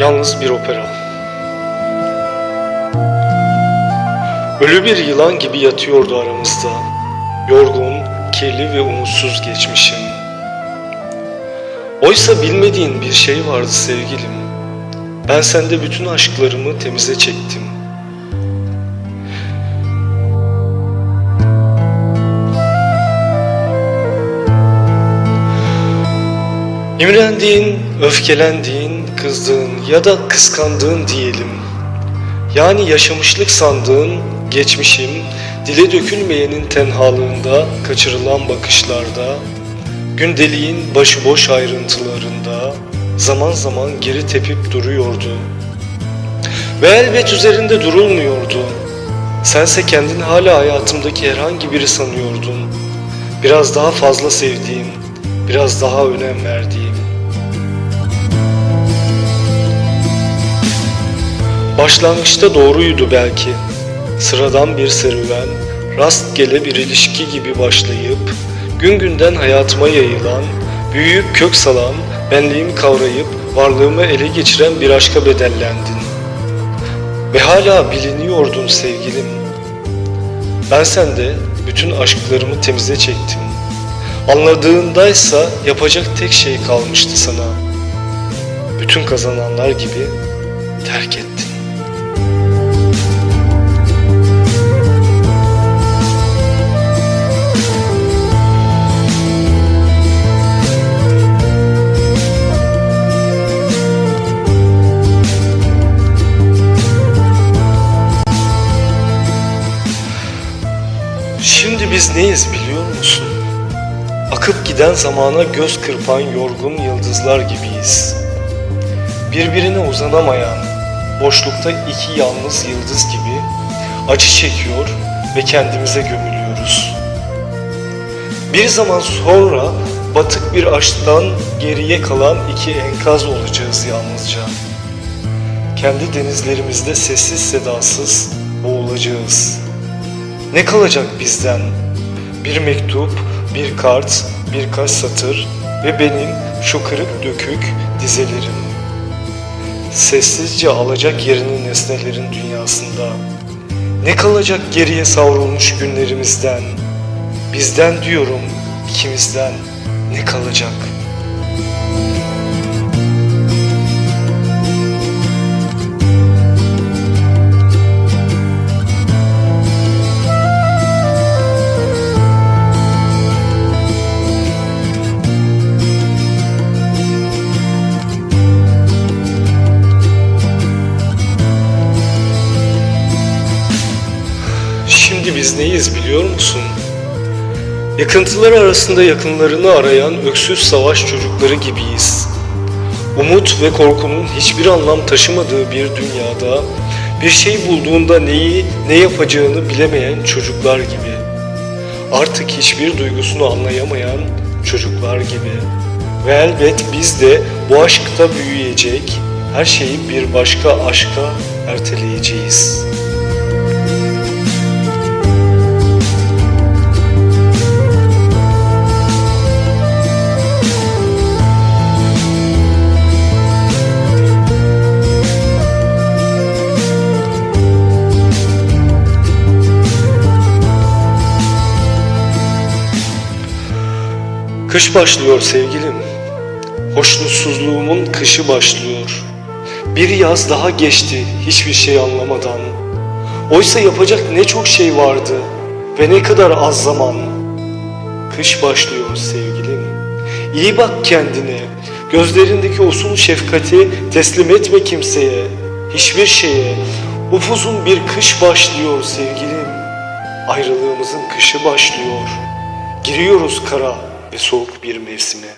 Yalnız bir opera. Ölü bir yılan gibi yatıyordu aramızda. Yorgun, kirli ve umutsuz geçmişim. Oysa bilmediğin bir şey vardı sevgilim. Ben sende bütün aşklarımı temize çektim. İmrendiğin, öfkelendiğin, kızdığın ya da kıskandığın diyelim. Yani yaşamışlık sandığın geçmişim, dile dökülmeyenin tenhalığında, kaçırılan bakışlarda, gündeliğin başıboş ayrıntılarında zaman zaman geri tepip duruyordu. Ve elbet üzerinde durulmuyordu. Sense kendini hala hayatımdaki herhangi biri sanıyordun. Biraz daha fazla sevdiğim, biraz daha önem verdiğim. Başlangıçta doğruydu belki. Sıradan bir serüven, rastgele bir ilişki gibi başlayıp, gün günden hayatıma yayılan, büyüyüp kök salan, benliğimi kavrayıp varlığımı ele geçiren bir aşka bedellendin. Ve hala biliniyordun sevgilim. Ben sende bütün aşklarımı temize çektim. Anladığındaysa yapacak tek şey kalmıştı sana. Bütün kazananlar gibi terk ettin. Biz neyiz biliyor musun? Akıp giden zamana göz kırpan yorgun yıldızlar gibiyiz. Birbirine uzanamayan, boşlukta iki yalnız yıldız gibi acı çekiyor ve kendimize gömülüyoruz. Bir zaman sonra batık bir aşktan geriye kalan iki enkaz olacağız yalnızca. Kendi denizlerimizde sessiz sedasız boğulacağız. Ne kalacak bizden? Bir mektup, bir kart, birkaç satır ve benim şu kırık dökük dizelerim. Sessizce alacak yerini nesnelerin dünyasında. Ne kalacak geriye savrulmuş günlerimizden? Bizden diyorum, ikimizden ne kalacak? Neyiz biliyor musun? Yakıntılar arasında yakınlarını arayan öksüz savaş çocukları gibiyiz. Umut ve korkunun hiçbir anlam taşımadığı bir dünyada bir şey bulduğunda neyi, ne yapacağını bilemeyen çocuklar gibi. Artık hiçbir duygusunu anlayamayan çocuklar gibi. Ve elbet biz de bu aşkta büyüyecek, her şeyi bir başka aşka erteleyeceğiz.'' Kış başlıyor sevgilim. Hoşnutsuzluğumun kışı başlıyor. Bir yaz daha geçti hiçbir şey anlamadan. Oysa yapacak ne çok şey vardı ve ne kadar az zaman. Kış başlıyor sevgilim. İyi bak kendine. Gözlerindeki usul şefkati teslim etme kimseye. Hiçbir şeye. Upuzun bir kış başlıyor sevgilim. Ayrılığımızın kışı başlıyor. Giriyoruz kara ve soğuk bir mevsime.